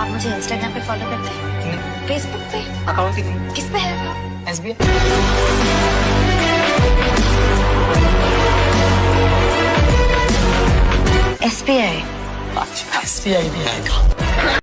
आप मुझे इंस्टाग्राम पे फॉलो करते हैं। फेसबुक पे? अकाउंट ही नहीं किस पे है? S B S B I अच्छा एस बी आई भी आएगा।